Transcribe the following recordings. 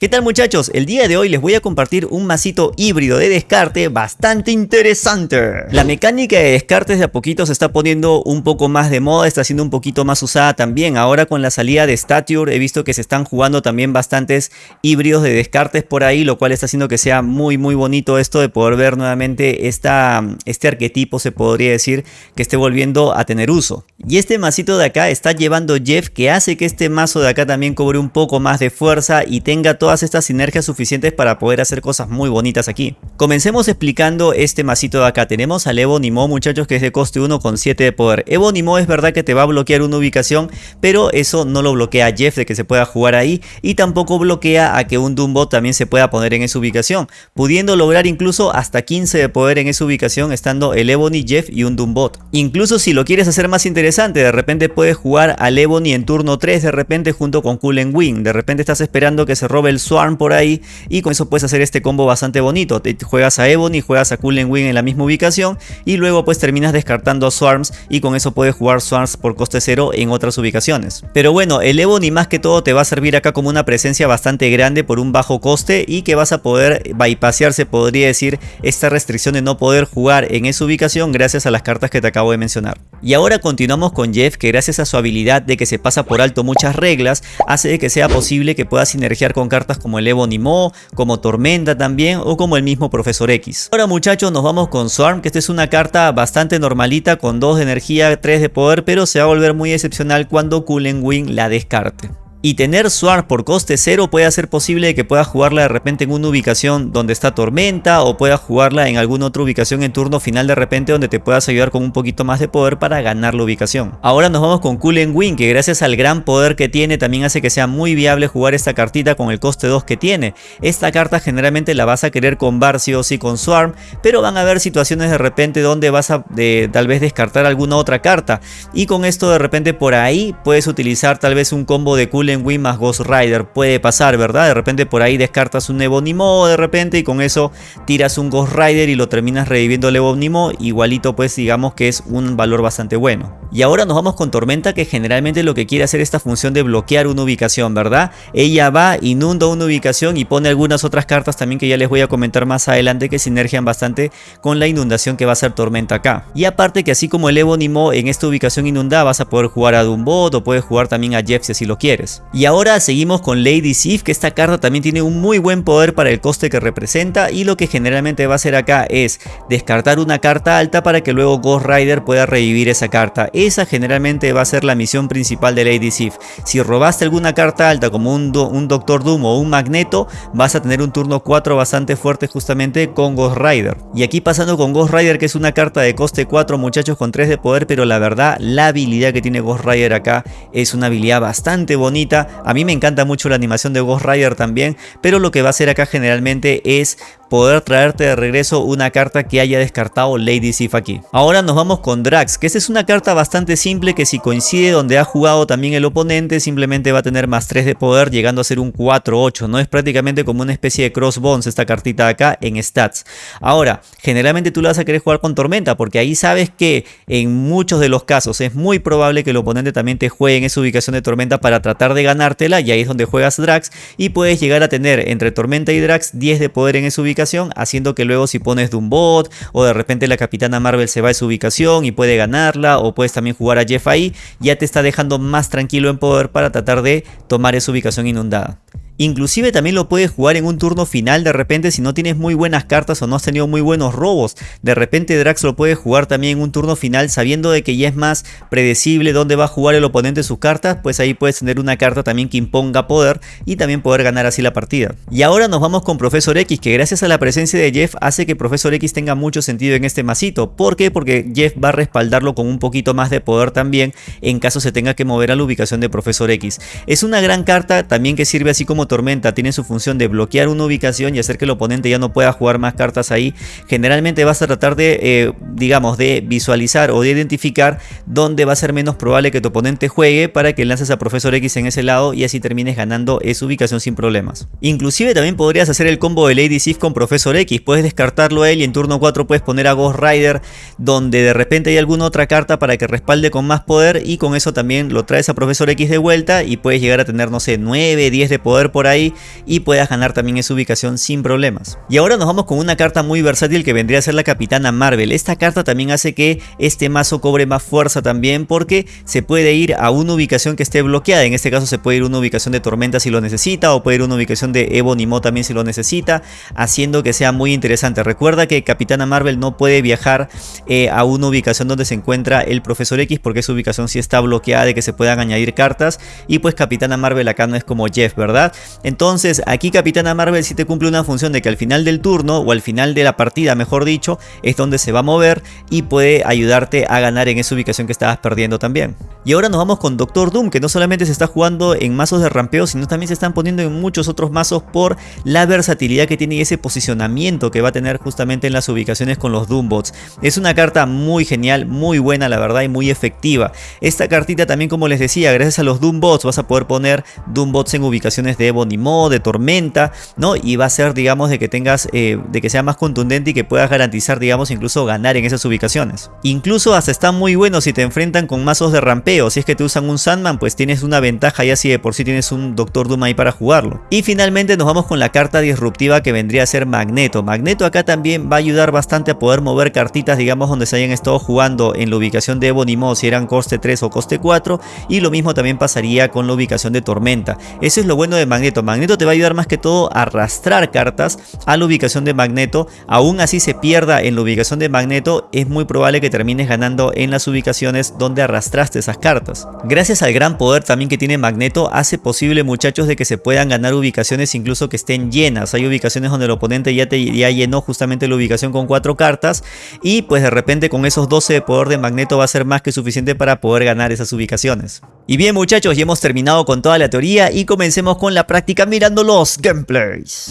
¿Qué tal muchachos? El día de hoy les voy a compartir un masito híbrido de descarte bastante interesante. La mecánica de descartes de a poquito se está poniendo un poco más de moda, está siendo un poquito más usada también. Ahora con la salida de Stature he visto que se están jugando también bastantes híbridos de descartes por ahí, lo cual está haciendo que sea muy muy bonito esto de poder ver nuevamente esta, este arquetipo, se podría decir, que esté volviendo a tener uso. Y este masito de acá está llevando Jeff que hace que este mazo de acá también cobre un poco más de fuerza y tenga todo estas sinergias suficientes para poder hacer cosas muy bonitas aquí. Comencemos explicando este masito de acá. Tenemos al Evo Nimo muchachos que es de coste 1 con 7 de poder. Evo Nimo es verdad que te va a bloquear una ubicación, pero eso no lo bloquea a Jeff de que se pueda jugar ahí y tampoco bloquea a que un Dumbo también se pueda poner en esa ubicación, pudiendo lograr incluso hasta 15 de poder en esa ubicación estando el Ebony, Jeff y un Doombot. Incluso si lo quieres hacer más interesante, de repente puedes jugar al Ebony en turno 3 de repente junto con Coolen Wing, de repente estás esperando que se robe el Swarm por ahí y con eso puedes hacer este combo bastante bonito. Te juegas a Ebony, juegas a Coolen Wing en la misma ubicación y luego pues terminas descartando Swarms y con eso puedes jugar Swarms por coste 0 en otras ubicaciones. Pero bueno, el Ebony más que todo te va a servir acá como una presencia bastante grande por un bajo coste y que vas a poder bypassear, se podría decir, esta restricción de no poder jugar en esa ubicación gracias a las cartas que te acabo de mencionar. Y ahora continuamos con Jeff que gracias a su habilidad de que se pasa por alto muchas reglas, hace que sea posible que pueda sinergiar con cartas como el Evo Nimo, como Tormenta también o como el mismo Profesor X. Ahora muchachos nos vamos con Swarm, que esta es una carta bastante normalita con 2 de energía, 3 de poder, pero se va a volver muy excepcional cuando Coolen Wing la descarte. Y tener Swarm por coste 0 puede hacer posible que puedas jugarla de repente en una ubicación donde está Tormenta o puedas jugarla en alguna otra ubicación en turno final de repente donde te puedas ayudar con un poquito más de poder para ganar la ubicación. Ahora nos vamos con Coolen Wing que gracias al gran poder que tiene también hace que sea muy viable jugar esta cartita con el coste 2 que tiene. Esta carta generalmente la vas a querer con Bar sí o sí con Swarm, pero van a haber situaciones de repente donde vas a tal vez descartar alguna otra carta y con esto de repente por ahí puedes utilizar tal vez un combo de Coolen en Wii más Ghost Rider. Puede pasar, ¿verdad? De repente por ahí descartas un Ebonimo de repente y con eso tiras un Ghost Rider y lo terminas reviviendo el Ebonimo. Igualito pues digamos que es un valor bastante bueno. Y ahora nos vamos con Tormenta que generalmente lo que quiere hacer esta función de bloquear una ubicación, ¿verdad? Ella va, inunda una ubicación y pone algunas otras cartas también que ya les voy a comentar más adelante que sinergian bastante con la inundación que va a ser Tormenta acá. Y aparte que así como el Ebonimo en esta ubicación inundada vas a poder jugar a Dumbot o puedes jugar también a Jeff si lo quieres. Y ahora seguimos con Lady Sif, que esta carta también tiene un muy buen poder para el coste que representa y lo que generalmente va a hacer acá es descartar una carta alta para que luego Ghost Rider pueda revivir esa carta. Esa generalmente va a ser la misión principal de Lady Sif. Si robaste alguna carta alta como un, un Doctor Doom o un Magneto, vas a tener un turno 4 bastante fuerte justamente con Ghost Rider. Y aquí pasando con Ghost Rider que es una carta de coste 4 muchachos con 3 de poder, pero la verdad la habilidad que tiene Ghost Rider acá es una habilidad bastante bonita a mí me encanta mucho la animación de Ghost Rider también, pero lo que va a hacer acá generalmente es poder traerte de regreso una carta que haya descartado Lady Sif aquí. Ahora nos vamos con Drax, que esta es una carta bastante simple que si coincide donde ha jugado también el oponente, simplemente va a tener más 3 de poder llegando a ser un 4-8, ¿no? Es prácticamente como una especie de crossbones esta cartita acá en stats. Ahora, generalmente tú la vas a querer jugar con Tormenta, porque ahí sabes que en muchos de los casos es muy probable que el oponente también te juegue en esa ubicación de Tormenta para tratar de ganártela, y ahí es donde juegas Drax, y puedes llegar a tener entre Tormenta y Drax 10 de poder en esa ubicación haciendo que luego si pones de un bot o de repente la Capitana Marvel se va a su ubicación y puede ganarla o puedes también jugar a Jeff ahí, ya te está dejando más tranquilo en poder para tratar de tomar esa ubicación inundada. Inclusive también lo puedes jugar en un turno final de repente si no tienes muy buenas cartas o no has tenido muy buenos robos. De repente Drax lo puede jugar también en un turno final sabiendo de que ya es más predecible dónde va a jugar el oponente sus cartas. Pues ahí puedes tener una carta también que imponga poder y también poder ganar así la partida. Y ahora nos vamos con Profesor X que gracias a la presencia de Jeff hace que Profesor X tenga mucho sentido en este masito. ¿Por qué? Porque Jeff va a respaldarlo con un poquito más de poder también en caso se tenga que mover a la ubicación de Profesor X. Es una gran carta también que sirve así como tormenta tiene su función de bloquear una ubicación y hacer que el oponente ya no pueda jugar más cartas ahí, generalmente vas a tratar de, eh, digamos, de visualizar o de identificar dónde va a ser menos probable que tu oponente juegue para que lances a Profesor X en ese lado y así termines ganando esa ubicación sin problemas. Inclusive también podrías hacer el combo de Lady Sif con Profesor X, puedes descartarlo a él y en turno 4 puedes poner a Ghost Rider donde de repente hay alguna otra carta para que respalde con más poder y con eso también lo traes a Profesor X de vuelta y puedes llegar a tener, no sé, 9, 10 de poder por ahí y puedas ganar también esa ubicación sin problemas. Y ahora nos vamos con una carta muy versátil que vendría a ser la Capitana Marvel. Esta carta también hace que este mazo cobre más fuerza también porque se puede ir a una ubicación que esté bloqueada. En este caso se puede ir a una ubicación de Tormenta si lo necesita o puede ir a una ubicación de Ebonimo también si lo necesita, haciendo que sea muy interesante. Recuerda que Capitana Marvel no puede viajar eh, a una ubicación donde se encuentra el Profesor X porque esa ubicación sí está bloqueada de que se puedan añadir cartas y pues Capitana Marvel acá no es como Jeff, ¿verdad? Entonces aquí Capitana Marvel sí te cumple una función de que al final del turno o al final de la partida mejor dicho es donde se va a mover y puede ayudarte a ganar en esa ubicación que estabas perdiendo también. Y ahora nos vamos con Doctor Doom que no solamente se está jugando en mazos de rampeo sino también se están poniendo en muchos otros mazos por la versatilidad que tiene y ese posicionamiento que va a tener justamente en las ubicaciones con los Doombots. Es una carta muy genial, muy buena la verdad y muy efectiva. Esta cartita también como les decía, gracias a los Doombots vas a poder poner Doombots en ubicaciones de Ebonimo, de Tormenta, ¿no? Y va a ser digamos de que tengas, eh, de que sea más contundente y que puedas garantizar digamos incluso ganar en esas ubicaciones. Incluso hasta está muy bueno si te enfrentan con mazos de rampeo, si es que te usan un Sandman pues tienes una ventaja ya si de por sí tienes un Doctor Doom ahí para jugarlo. Y finalmente nos vamos con la carta disruptiva que vendría a ser Magneto. Magneto acá también va a ayudar bastante a poder mover cartitas digamos donde se hayan estado jugando en la ubicación de Ebonimo si eran coste 3 o coste 4 y lo mismo también pasaría con la ubicación de Tormenta. Eso es lo bueno de Magneto. Magneto te va a ayudar más que todo a arrastrar cartas a la ubicación de Magneto. Aún así se pierda en la ubicación de Magneto, es muy probable que termines ganando en las ubicaciones donde arrastraste esas cartas. Gracias al gran poder también que tiene Magneto, hace posible muchachos de que se puedan ganar ubicaciones incluso que estén llenas. Hay ubicaciones donde el oponente ya te ya llenó justamente la ubicación con cuatro cartas y pues de repente con esos 12 de poder de Magneto va a ser más que suficiente para poder ganar esas ubicaciones. Y bien muchachos, ya hemos terminado con toda la teoría y comencemos con la práctica mirando los gameplays.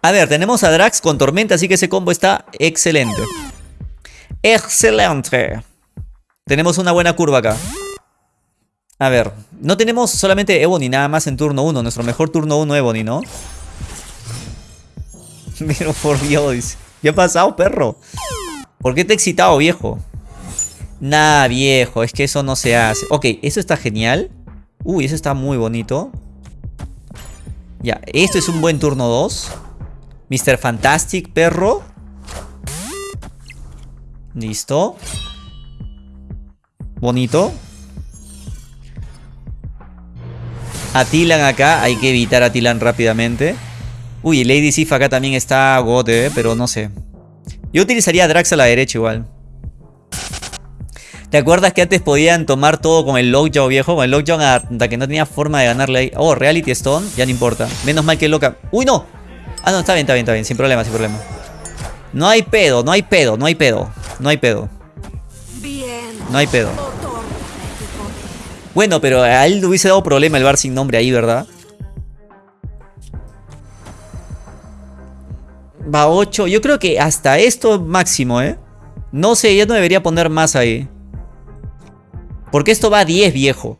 A ver, tenemos a Drax con Tormenta, así que ese combo está excelente. Excelente. Tenemos una buena curva acá. A ver, no tenemos solamente Ebony nada más en turno 1. Nuestro mejor turno 1 Ebony, ¿no? Pero por Dios. ¿Qué ha pasado, perro? ¿Por qué te he excitado, viejo? Nah, viejo, es que eso no se hace. Ok, eso está genial. Uy, eso está muy bonito. Ya, esto es un buen turno 2. Mr. Fantastic, perro. Listo. Bonito. Atilan acá. Hay que evitar a Tilan rápidamente. Uy, Lady Sif acá también está gote, eh, pero no sé. Yo utilizaría a Drax a la derecha igual. ¿Te acuerdas que antes podían tomar todo con el Lockjaw viejo? Con el Lockjaw hasta que no tenía forma de ganarle ahí. Oh, Reality Stone, ya no importa. Menos mal que loca. ¡Uy, no! Ah, no, está bien, está bien, está bien. Sin problema, sin problema. No hay pedo, no hay pedo, no hay pedo. No hay pedo. No hay pedo. Bueno, pero a él le hubiese dado problema el bar sin nombre ahí, ¿verdad? Va 8. Yo creo que hasta esto máximo, ¿eh? No sé, ya no debería poner más ahí. Porque esto va a 10, viejo.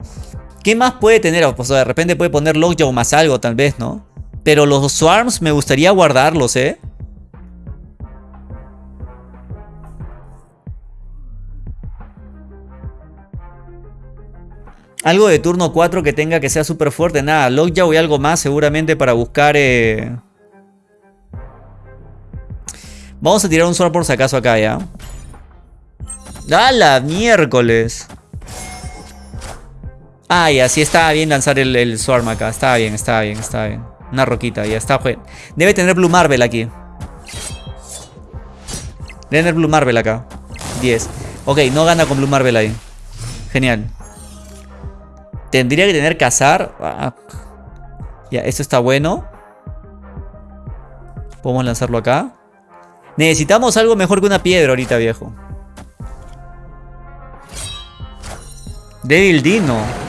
¿Qué más puede tener? Pues de repente puede poner Lockjaw más algo, tal vez, ¿no? Pero los Swarms me gustaría guardarlos, ¿eh? Algo de turno 4 que tenga que sea súper fuerte. Nada, Lockjaw y algo más seguramente para buscar... Eh... Vamos a tirar un Swarm por si acaso acá, ¿ya? ¡A la miércoles! Ay, así estaba bien lanzar el, el Swarm acá. Estaba bien, estaba bien, estaba bien. Una roquita, ya está. Debe tener Blue Marvel aquí. Debe tener Blue Marvel acá. 10. Ok, no gana con Blue Marvel ahí. Genial. Tendría que tener cazar. Ah. Ya, esto está bueno. Podemos lanzarlo acá. Necesitamos algo mejor que una piedra ahorita, viejo. Devil Dino.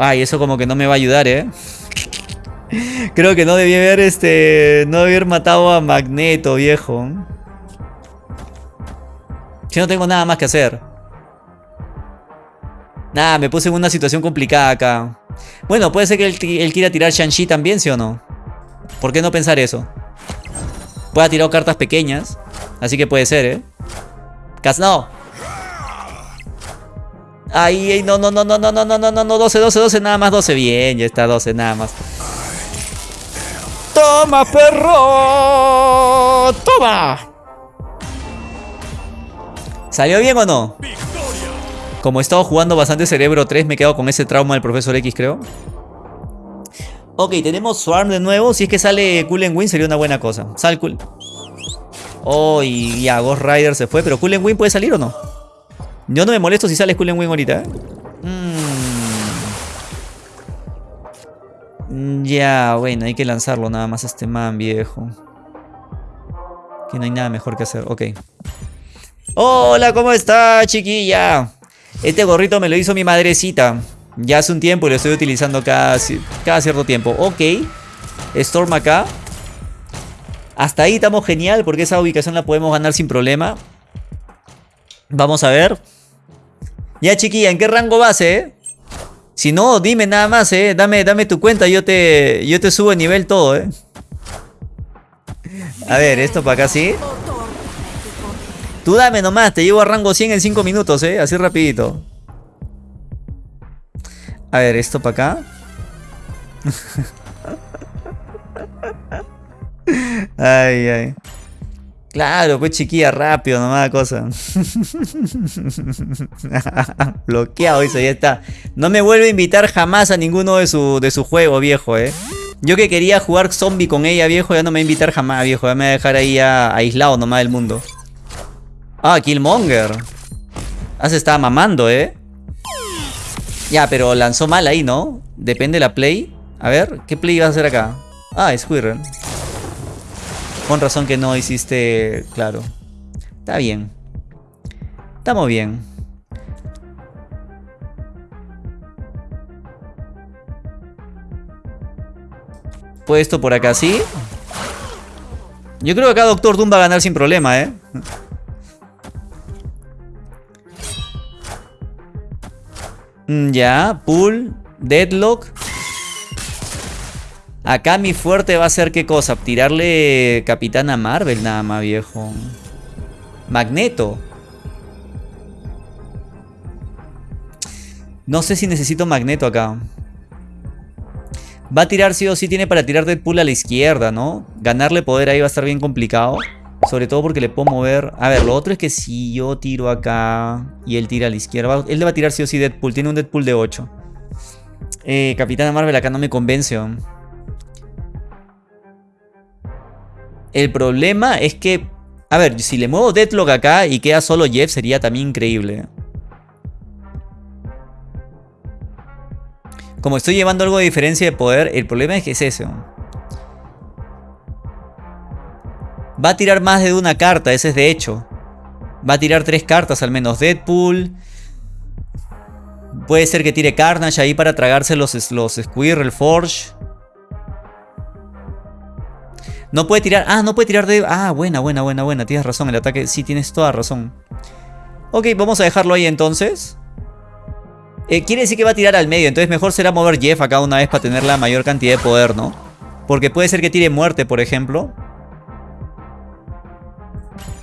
Ay, eso como que no me va a ayudar, ¿eh? Creo que no debí haber, este... No debí haber matado a Magneto, viejo. Si no tengo nada más que hacer. Nada, me puse en una situación complicada acá. Bueno, puede ser que él, quiera tirar Shang-Chi también, ¿sí o no? ¿Por qué no pensar eso? Puede tirar cartas pequeñas. Así que puede ser, ¿eh? Cas no. Ay, no, no, no, no, no, no, no, no, no, no, 12, 12, 12, nada más 12. Bien, ya está 12, nada más. ¡Toma, perro! ¡Toma! ¿Salió bien o no? Como he estado jugando bastante Cerebro 3, me he quedado con ese trauma del Profesor X, creo. Ok, tenemos Swarm de nuevo. Si es que sale Cool Win sería una buena cosa. Sal Cool. Oh, y ya, Ghost Rider se fue. Pero Cool Win puede salir o no? Yo no me molesto si sale Cool Win ahorita. ¿eh? Mm. Ya, bueno, hay que lanzarlo nada más a este man, viejo. Que no hay nada mejor que hacer. Ok. Hola, ¿cómo está, chiquilla? Este gorrito me lo hizo mi madrecita. Ya hace un tiempo y lo estoy utilizando cada, cada cierto tiempo. Ok. Storm acá. Hasta ahí estamos genial porque esa ubicación la podemos ganar sin problema. Vamos a ver. Ya chiquilla, ¿en qué rango vas, eh? Si no, dime nada más, eh. Dame, dame tu cuenta, yo te, yo te subo de nivel todo, eh. A ver, esto para acá sí. Tú dame nomás, te llevo a rango 100 en 5 minutos, eh. Así rapidito. A ver, esto para acá. ay, ay. Claro, pues chiquilla, rápido, nomás cosa. Bloqueado, eso ya está. No me vuelve a invitar jamás a ninguno de su, de su juego, viejo, eh. Yo que quería jugar zombie con ella, viejo, ya no me va a invitar jamás, viejo. Ya me va a dejar ahí aislado nomás del mundo. Ah, Killmonger. Ah, se estaba mamando, ¿eh? Ya, pero lanzó mal ahí, ¿no? Depende la play. A ver, ¿qué play vas a hacer acá? Ah, Squirrel. Con razón que no hiciste... Claro. Está bien. Estamos bien. Puesto por acá, ¿sí? Yo creo que acá Doctor Doom va a ganar sin problema, ¿eh? Mm, ya, pull, deadlock. Acá mi fuerte va a ser qué cosa? Tirarle Capitana Marvel nada más, viejo. Magneto. No sé si necesito Magneto acá. Va a tirar sí o sí, tiene para tirar Deadpool a la izquierda, ¿no? Ganarle poder ahí va a estar bien complicado. Sobre todo porque le puedo mover... A ver, lo otro es que si yo tiro acá y él tira a la izquierda... Él le va a tirar sí o sí Deadpool. Tiene un Deadpool de 8. Eh, Capitana Marvel acá no me convence. El problema es que... A ver, si le muevo Deadlock acá y queda solo Jeff sería también increíble. Como estoy llevando algo de diferencia de poder, el problema es que es ese. Va a tirar más de una carta, ese es de hecho. Va a tirar tres cartas al menos. Deadpool. Puede ser que tire Carnage ahí para tragarse los, los Squirrel Forge. No puede tirar... Ah, no puede tirar de... Ah, buena, buena, buena, buena. Tienes razón, el ataque... Sí, tienes toda razón. Ok, vamos a dejarlo ahí entonces. Eh, quiere decir que va a tirar al medio. Entonces mejor será mover Jeff acá una vez para tener la mayor cantidad de poder, ¿no? Porque puede ser que tire muerte, por ejemplo.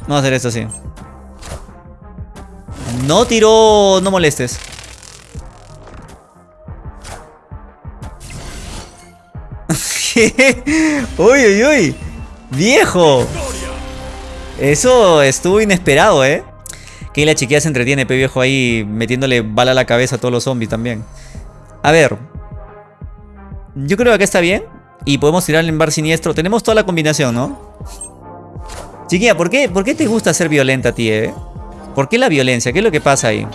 Vamos a hacer esto así. No tiró... No molestes. uy, uy, uy. Viejo. Eso estuvo inesperado, ¿eh? Que la chiquilla se entretiene, pe viejo, ahí metiéndole bala a la cabeza a todos los zombies también. A ver. Yo creo que acá está bien. Y podemos tirarle en bar siniestro. Tenemos toda la combinación, ¿no? Chiquilla, ¿por qué, ¿por qué te gusta ser violenta a ti, eh? ¿Por qué la violencia? ¿Qué es lo que pasa ahí?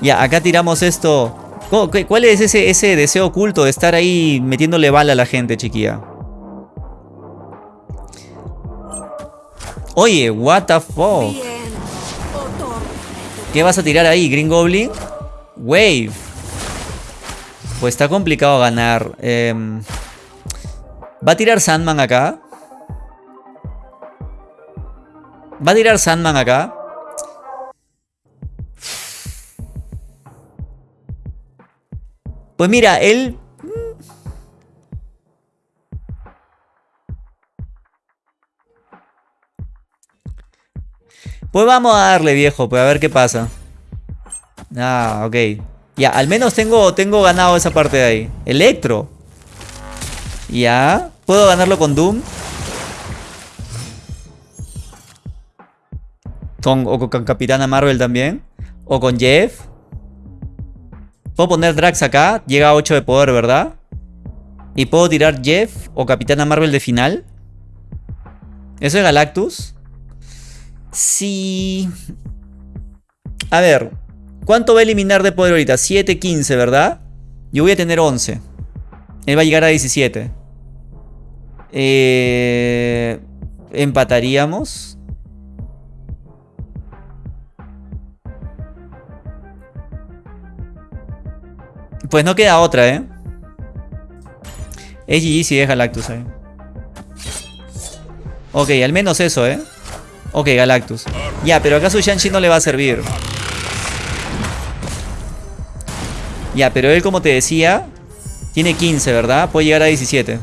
Ya, acá tiramos esto. ¿Cuál es ese, ese deseo oculto de estar ahí metiéndole bala a la gente, chiquilla? Oye, what the fuck. ¿Qué vas a tirar ahí, Green Goblin? Wave. Pues está complicado ganar. Em, ¿Va a tirar Sandman acá? Va a tirar Sandman acá. Pues mira, él... Pues vamos a darle, viejo, pues a ver qué pasa. Ah, ok. Ya, al menos tengo, tengo ganado esa parte de ahí. Electro. Ya. ¿Puedo ganarlo con Doom? Con, o con Capitana Marvel también. O con Jeff. Puedo poner Drax acá. Llega a 8 de poder, ¿verdad? Y puedo tirar Jeff o Capitana Marvel de final. ¿Eso es Galactus? Sí. A ver. ¿Cuánto va a eliminar de poder ahorita? 7, 15, ¿verdad? Yo voy a tener 11. Él va a llegar a 17. Eh, empataríamos. Pues no queda otra, ¿eh? Es GG si es Galactus ahí. Ok, al menos eso, ¿eh? Ok, Galactus. Ya, pero acaso Shang-Chi no le va a servir. Ya, pero él, como te decía, tiene 15, ¿verdad? Puede llegar a 17.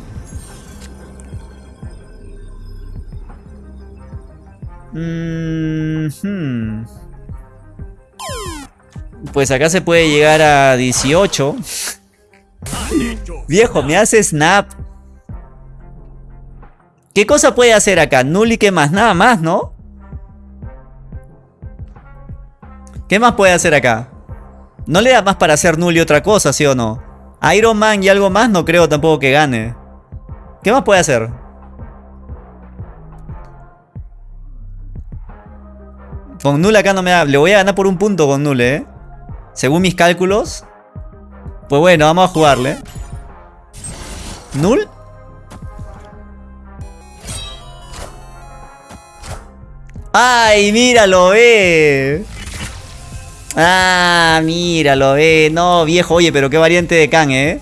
Mm Pues acá se puede llegar a 18. Viejo, me hace snap. ¿Qué cosa puede hacer acá? Null y qué más, nada más, ¿no? ¿Qué más puede hacer acá? No le da más para hacer Null y otra cosa, ¿sí o no? Iron Man y algo más no creo tampoco que gane. ¿Qué más puede hacer? Con Null acá no me da... Le voy a ganar por un punto con Null, ¿eh? Según mis cálculos. Pues bueno, vamos a jugarle. ¿Null? ¡Ay, míralo, ve! Ah, míralo, ve. No, viejo, oye, pero qué variante de Kang, ¿eh?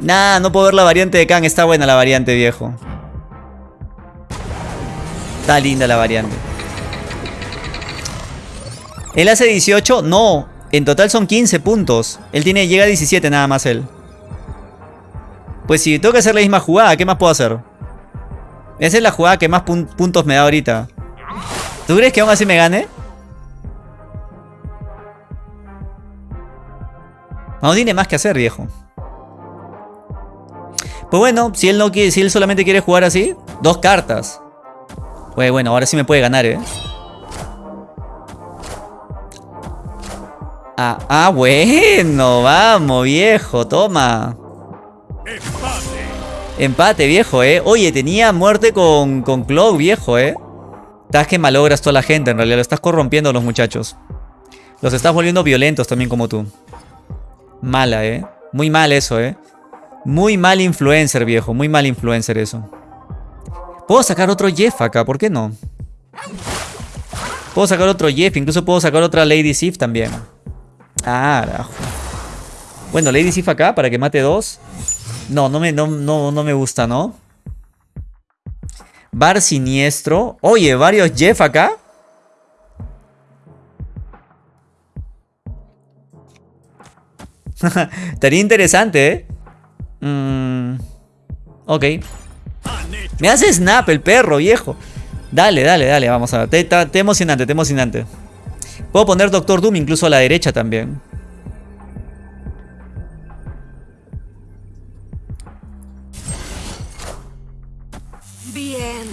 Nah, no puedo ver la variante de Kang. Está buena la variante, viejo. Está linda la variante. ¿Él hace 18? No. En total son 15 puntos. Él tiene, llega a 17 nada más él. Pues si tengo que hacer la misma jugada, ¿qué más puedo hacer? Esa es la jugada que más puntos me da ahorita. ¿Tú crees que aún así me gane? No tiene más que hacer, viejo. Pues bueno, si él no quiere, si él solamente quiere jugar así, dos cartas. Pues bueno, ahora sí me puede ganar, eh. Ah, ah, bueno, vamos, viejo, toma. Empate. Empate, viejo, eh. Oye, tenía muerte con, con viejo, eh. Estás que malogras toda la gente, en realidad. Lo estás corrompiendo a los muchachos. Los estás volviendo violentos también como tú. Mala, eh. Muy mal eso, eh. Muy mal influencer, viejo. Muy mal influencer eso. Puedo sacar otro Jeff acá, ¿por qué no? Puedo sacar otro Jeff, incluso puedo sacar otra Lady Sif también. Ah, Bueno, Lady Sif acá para que mate dos. No, no me, no, no, no me gusta, ¿no? Bar siniestro. Oye, varios Jeff acá. Estaría interesante, ¿eh? Mm, ok. Me hace snap el perro, viejo. Dale, dale, dale, vamos a ver. Te emocionante, te emocionante. Puedo poner Doctor Doom incluso a la derecha también. Bien,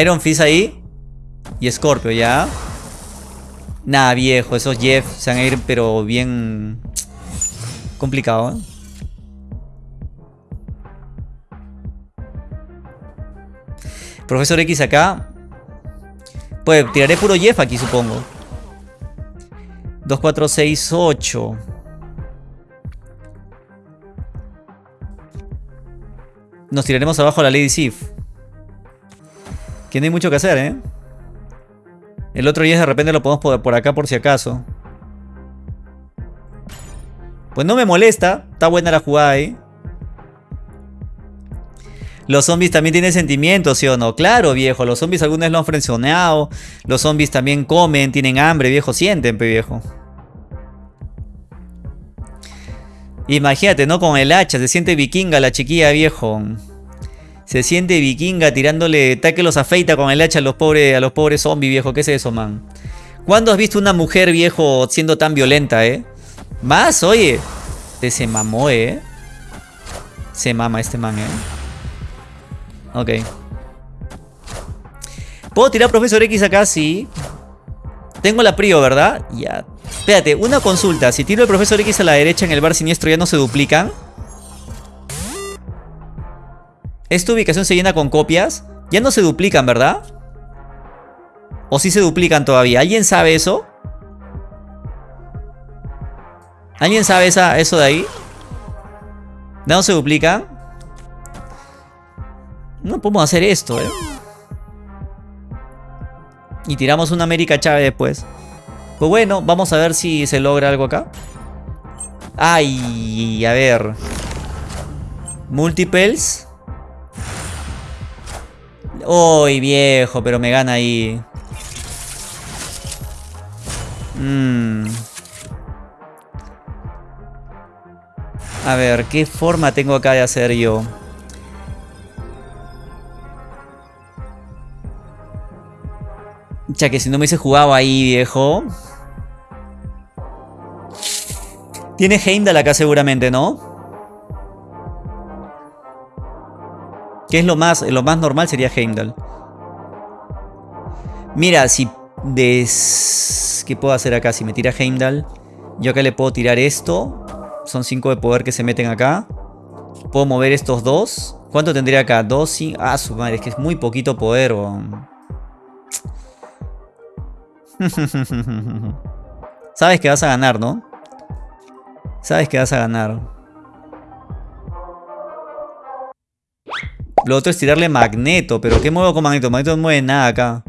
Iron Fist ahí. Y Scorpio, ¿ya? Nah, viejo, esos Jeff se van a ir pero bien... Complicado, ¿eh? Profesor X acá. Pues tiraré puro Jeff aquí, supongo. 2, 4, 6, 8. Nos tiraremos abajo a la Lady Sif. Que no hay mucho que hacer, ¿eh? El otro Jeff de repente lo podemos por acá por si acaso. Pues no me molesta. Está buena la jugada ahí. Los zombies también tienen sentimientos, ¿sí o no? Claro, viejo. Los zombies algunos lo han frencionado. Los zombies también comen, tienen hambre, viejo. Sienten, viejo. Imagínate, ¿no? Con el hacha. Se siente vikinga la chiquilla, viejo. Se siente vikinga tirándole taque los afeita con el hacha a los pobres, a los pobres zombies, viejo. ¿Qué es eso, man? ¿Cuándo has visto una mujer, viejo, siendo tan violenta, eh? Más, oye. Este se mamó, eh. Se mama este man, eh. Ok. ¿Puedo tirar Profesor X acá? Sí. Tengo la prio, ¿verdad? Ya. Espérate, una consulta. Si tiro el Profesor X a la derecha en el bar siniestro, ¿ya no se duplican? ¿Esta ubicación se llena con copias? Ya no se duplican, ¿verdad? ¿O sí se duplican todavía? ¿Alguien sabe eso? ¿Alguien sabe esa, eso de ahí? ¿Ya no se duplican? No podemos hacer esto, ¿eh? Y tiramos una América Chávez después. Pues bueno, vamos a ver si se logra algo acá. Ay, a ver. Multiples. Uy, viejo, pero me gana ahí. Mmm. A ver, ¿qué forma tengo acá de hacer yo? Ya que si no me hubiese jugado ahí, viejo. Tiene Heimdall acá seguramente, ¿no? Que es lo más, lo más normal sería Heimdall. Mira, si des... ¿Qué puedo hacer acá? Si me tira Heimdall, yo acá le puedo tirar esto. Son 5 de poder que se meten acá. Puedo mover estos dos. ¿Cuánto tendría acá? 2, 5... Ah, su madre, es que es muy poquito poder. Sabes que vas a ganar, ¿no? Sabes que vas a ganar. Lo otro es tirarle magneto. ¿Pero qué muevo con magneto? Magneto no mueve nada acá.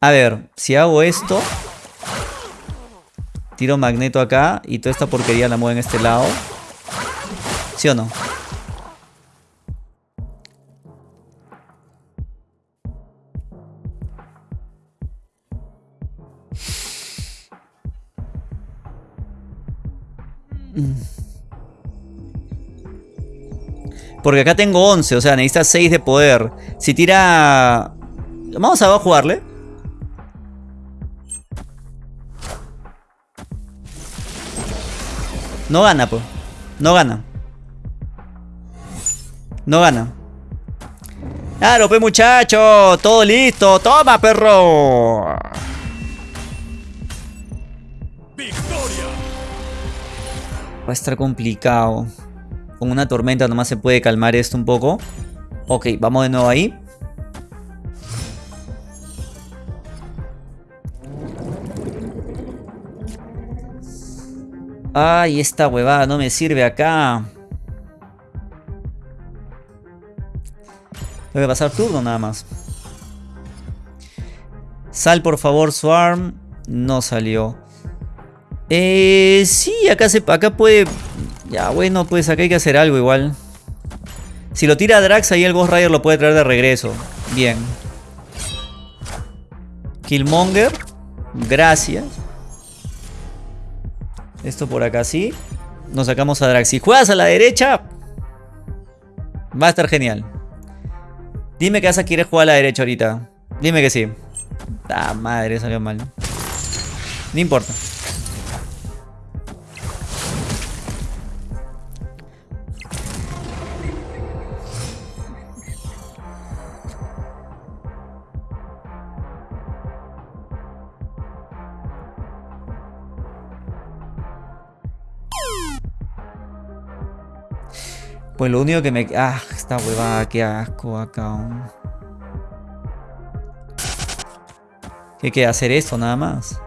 A ver, si hago esto... Tiro magneto acá y toda esta porquería la muevo en este lado. ¿Sí o no? Porque acá tengo 11, o sea, necesita 6 de poder. Si tira... Vamos a jugarle. No gana, pues. No gana. No gana. Claro, pues muchacho. Todo listo. Toma, perro. Va a estar complicado. Con una tormenta nomás se puede calmar esto un poco. Ok, vamos de nuevo ahí. Ay, esta huevada no me sirve acá. Tengo que pasar turno nada más. Sal por favor, Swarm. No salió. Eh, sí, acá, se, acá puede... Ya, bueno, pues acá hay que hacer algo igual. Si lo tira Drax, ahí el Ghost Rider lo puede traer de regreso. Bien. Killmonger. Gracias. Esto por acá sí. Nos sacamos a Drax. Si juegas a la derecha, va a estar genial. Dime que vas a querer jugar a la derecha ahorita. Dime que sí. Ah, madre, salió mal. No importa. Pues lo único que me... Ah, esta huevada, qué asco acá. ¿Qué queda? ¿Hacer esto nada más?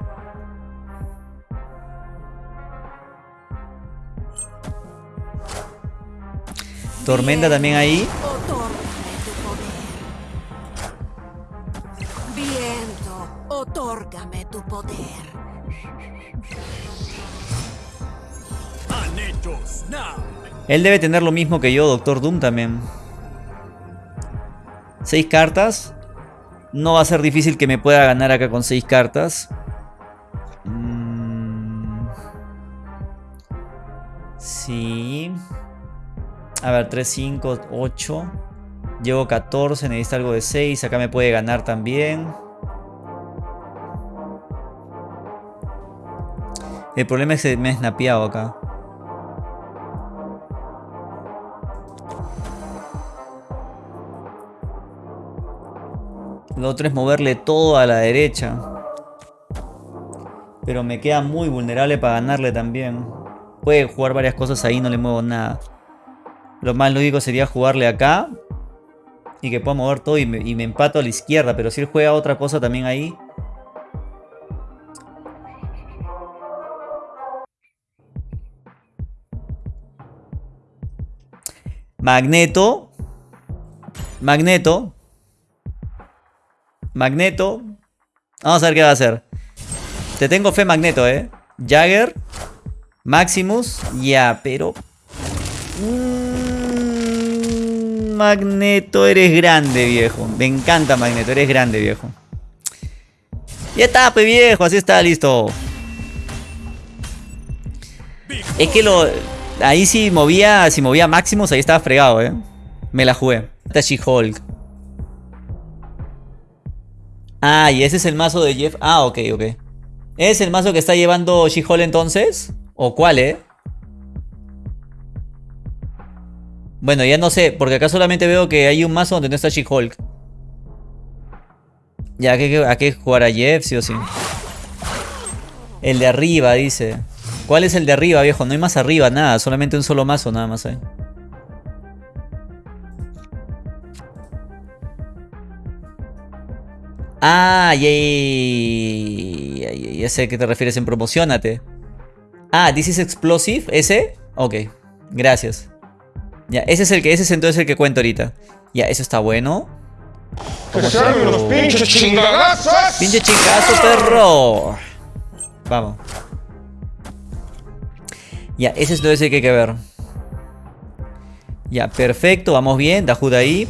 Tormenta también ahí. Él debe tener lo mismo que yo, Doctor Doom también. Seis cartas. No va a ser difícil que me pueda ganar acá con seis cartas. Mm. Sí. A ver, 3, 5, 8. Llevo 14, necesito algo de 6. Acá me puede ganar también. El problema es que me he snapeado acá. Lo otro es moverle todo a la derecha. Pero me queda muy vulnerable para ganarle también. Puede jugar varias cosas ahí, no le muevo nada. Lo más lógico sería jugarle acá. Y que pueda mover todo y me, y me empato a la izquierda. Pero si él juega otra cosa también ahí. Magneto. Magneto. Magneto. Vamos a ver qué va a hacer. Te tengo fe Magneto, ¿eh? Jagger. Maximus. Ya, pero... Mm, Magneto, eres grande, viejo. Me encanta Magneto, eres grande, viejo. Ya está, pues viejo, así está, listo. Es que lo... Ahí si movía, si movía Maximus, ahí estaba fregado, ¿eh? Me la jugué. Esta She-Hulk. Ah, y ese es el mazo de Jeff. Ah, ok, ok. ¿Es el mazo que está llevando She-Hulk entonces? ¿O cuál, eh? Bueno, ya no sé, porque acá solamente veo que hay un mazo donde no está She-Hulk. Ya, ¿a qué, ¿a qué jugar a Jeff, sí o sí? El de arriba, dice. ¿Cuál es el de arriba, viejo? No hay más arriba, nada. Solamente un solo mazo, nada más hay. Ah, ya, ya, sé a qué te refieres en promocionate. Ah, this is explosive, ese. Ok, gracias. Ya, ese es el que, ese es entonces el que cuento ahorita. Ya, eso está bueno. los pinches chingazos! ¡Pinche chingazo, perro! Vamos. Ya, ese es entonces el que hay que ver. Ya, perfecto, vamos bien. Dajud ahí.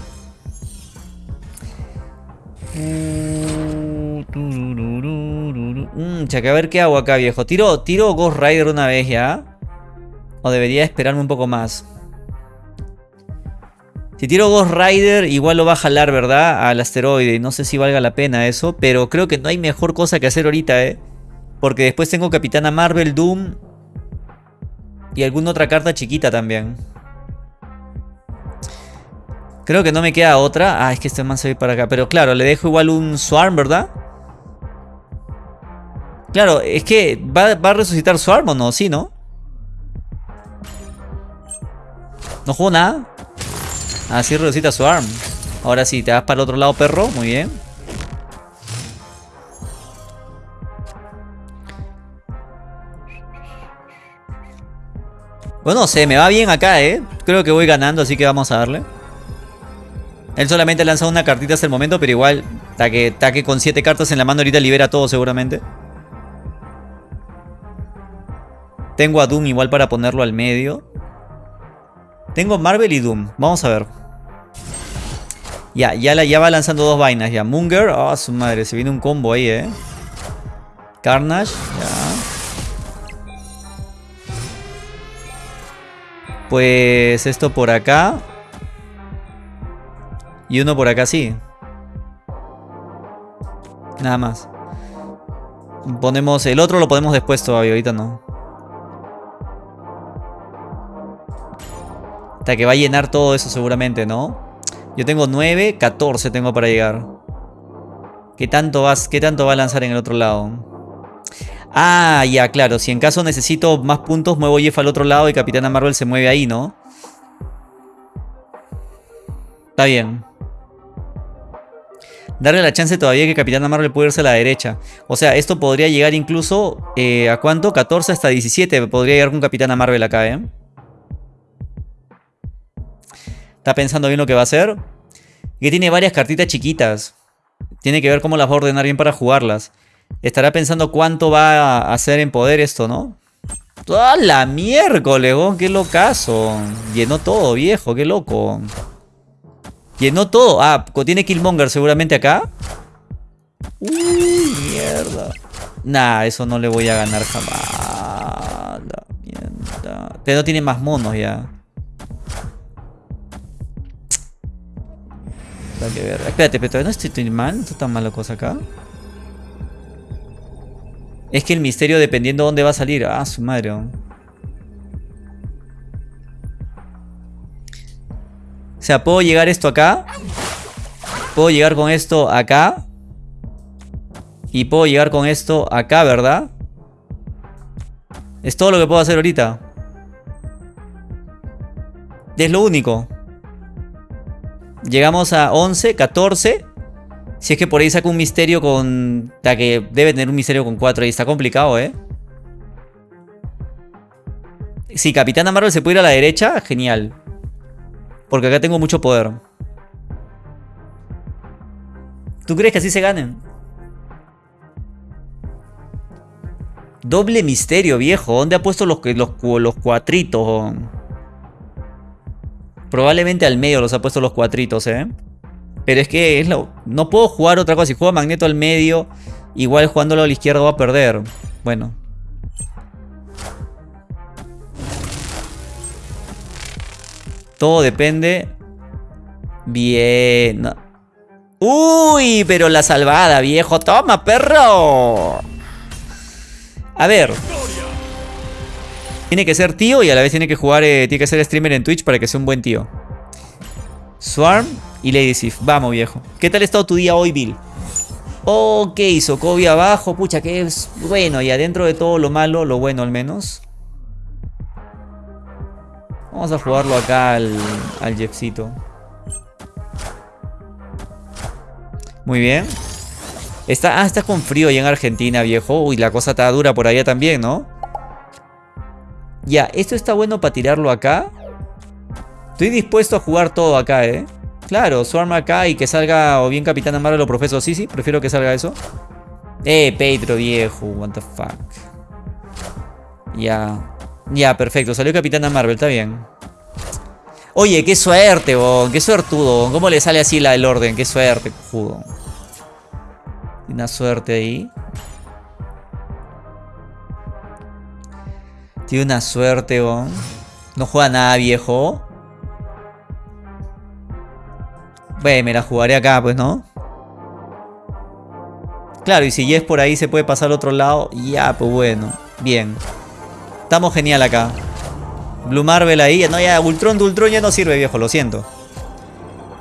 Mmm, que a ver qué hago acá, viejo. Tiro, tiro Ghost Rider una vez ya. O debería esperarme un poco más. Si tiro Ghost Rider, igual lo va a jalar, ¿verdad? Al asteroide. No sé si valga la pena eso. Pero creo que no hay mejor cosa que hacer ahorita, ¿eh? Porque después tengo Capitana Marvel, Doom. Y alguna otra carta chiquita también. Creo que no me queda otra. Ah, es que este man se ve para acá. Pero claro, le dejo igual un Swarm, ¿verdad? Claro, es que ¿va, a resucitar Swarm o no? Sí, ¿no? No juego nada. Ah, sí resucita Swarm. Ahora sí, te vas para el otro lado, perro. Muy bien. Bueno, no sé, me va bien acá, ¿eh? Creo que voy ganando, así que vamos a darle. Él solamente ha lanzado una cartita hasta el momento, pero igual, taque, taque con 7 cartas en la mano ahorita libera todo seguramente. Tengo a Doom igual para ponerlo al medio. Tengo Marvel y Doom. Vamos a ver. Ya, ya, la, ya va lanzando dos vainas ya. Munger. Ah, su madre. Se viene un combo ahí, eh. Carnage. Ya. Pues esto por acá. Y uno por acá sí. Nada más. Ponemos... El otro lo ponemos después todavía, ahorita no. Hasta que va a llenar todo eso seguramente, ¿no? Yo tengo 9, 14 tengo para llegar. ¿Qué tanto, vas, ¿Qué tanto va a lanzar en el otro lado? Ah, ya, claro. Si en caso necesito más puntos, muevo Jeff al otro lado y Capitana Marvel se mueve ahí, ¿no? Está bien. Darle la chance todavía que Capitana Marvel puede irse a la derecha. O sea, esto podría llegar incluso... Eh, ¿A cuánto? 14 hasta 17 podría llegar con Capitana Marvel acá, ¿eh? Está pensando bien lo que va a hacer. Que tiene varias cartitas chiquitas. Tiene que ver cómo las va a ordenar bien para jugarlas. Estará pensando cuánto va a hacer en poder esto, ¿no? ¡Toda la miércoles, ¡Qué locazo! Llenó todo, viejo, qué loco. Llenó todo. Ah, tiene Killmonger seguramente acá. Uy, mierda. Nah, eso no le voy a ganar jamás. La mierda. Pero no tiene más monos ya. Espérate, pero no estoy mal. No está tan mal la cosa acá. Es que el misterio dependiendo de dónde va a salir. Ah, su madre. O sea, puedo llegar esto acá. Puedo llegar con esto acá. Y puedo llegar con esto acá, ¿verdad? Es todo lo que puedo hacer ahorita. Es lo único. Llegamos a 11, 14. Si es que por ahí saco un misterio con... La que debe tener un misterio con 4 y está complicado, ¿eh? Si Capitana Marvel se puede ir a la derecha, genial. Porque acá tengo mucho poder. ¿Tú crees que así se ganen? Doble misterio, viejo. ¿Dónde ha puesto los, los, los cuatritos? Probablemente al medio los ha puesto los cuatritos, ¿eh? Pero es que es lo, no puedo jugar otra cosa. Si juego Magneto al medio, igual jugándolo a la izquierda va a perder. Bueno. Todo depende. Bien. Uy, pero la salvada, viejo. Toma, perro. A ver. Tiene que ser tío y a la vez tiene que jugar, eh, tiene que ser streamer en Twitch para que sea un buen tío. Swarm y Lady Sif. Vamos, viejo. ¿Qué tal ha estado tu día hoy, Bill? Ok, Sokovia abajo. Pucha, que es bueno. Y adentro de todo lo malo, lo bueno al menos. Vamos a jugarlo acá al, al Jeffcito. Muy bien. Está, ah, está con frío allá en Argentina, viejo. Uy, la cosa está dura por allá también, ¿no? Ya, esto está bueno para tirarlo acá. Estoy dispuesto a jugar todo acá, ¿eh? Claro, Swarm acá y que salga o bien Capitán Marvel o Profesor sí, sí, prefiero que salga eso. Eh, Pedro viejo, what the fuck. Ya. Ya, perfecto, salió Capitana Marvel, está bien. Oye, qué suerte, bon. qué suertudo. ¿Cómo le sale así la del orden? Qué suerte, cojudo. Una suerte ahí. Tiene una suerte, bon. No juega nada, viejo. Bueno, me la jugaré acá, pues, ¿no? Claro, y si es por ahí se puede pasar al otro lado. Ya, pues bueno. Bien. Estamos genial acá. Blue Marvel ahí. No, ya, Ultron de Ultron ya no sirve, viejo, lo siento.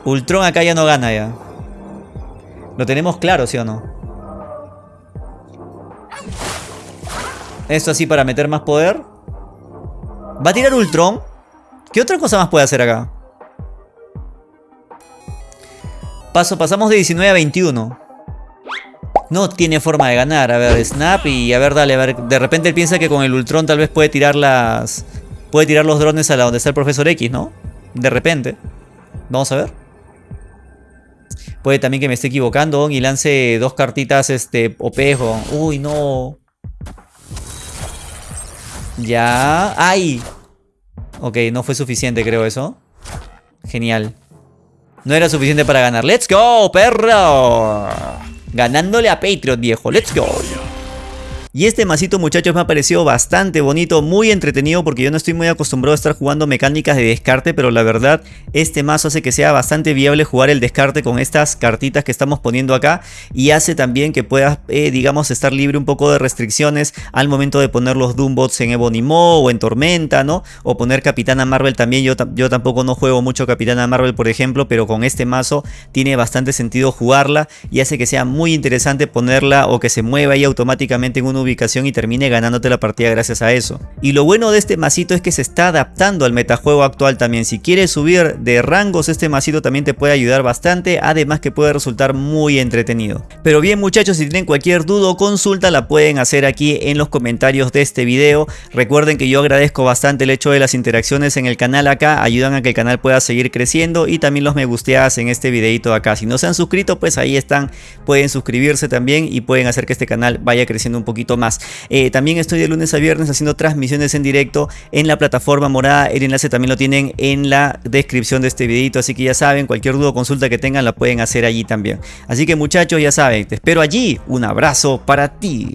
Ultron acá ya no gana ya. Lo tenemos claro, ¿sí o no? Esto así para meter más poder. ¿Va a tirar Ultron? ¿Qué otra cosa más puede hacer acá? Paso, pasamos de 19 a 21. No tiene forma de ganar. A ver, Snap y a ver, dale, a ver. De repente él piensa que con el Ultron tal vez puede tirar las... Puede tirar los drones a la donde está el Profesor X, ¿no? De repente. Vamos a ver. Puede también que me esté equivocando y lance dos cartitas este, opejo. Uy, no. Ya. ¡Ay! Ok, no fue suficiente creo eso. Genial. No era suficiente para ganar. ¡Let's go, perro! Ganándole a Patriot, viejo. ¡Let's go! Y este masito muchachos me ha parecido bastante bonito, muy entretenido porque yo no estoy muy acostumbrado a estar jugando mecánicas de descarte, pero la verdad este mazo hace que sea bastante viable jugar el descarte con estas cartitas que estamos poniendo acá y hace también que puedas, eh, digamos, estar libre un poco de restricciones al momento de poner los Doombots en Ebonimo o en Tormenta, ¿no? O poner Capitana Marvel también, yo, yo tampoco no juego mucho Capitana Marvel por ejemplo, pero con este mazo tiene bastante sentido jugarla y hace que sea muy interesante ponerla o que se mueva ahí automáticamente en un ubicación y termine ganándote la partida gracias a eso. Y lo bueno de este masito es que se está adaptando al metajuego actual también. Si quieres subir de rangos este masito también te puede ayudar bastante, además que puede resultar muy entretenido. Pero bien muchachos, si tienen cualquier duda o consulta la pueden hacer aquí en los comentarios de este video. Recuerden que yo agradezco bastante el hecho de las interacciones en el canal acá, ayudan a que el canal pueda seguir creciendo y también los me gusteas en este videito acá. Si no se han suscrito pues ahí están, pueden suscribirse también y pueden hacer que este canal vaya creciendo un más. Eh, también estoy de lunes a viernes haciendo transmisiones en directo en la plataforma morada. El enlace también lo tienen en la descripción de este videito. Así que ya saben, cualquier duda o consulta que tengan la pueden hacer allí también. Así que muchachos, ya saben, te espero allí. Un abrazo para ti.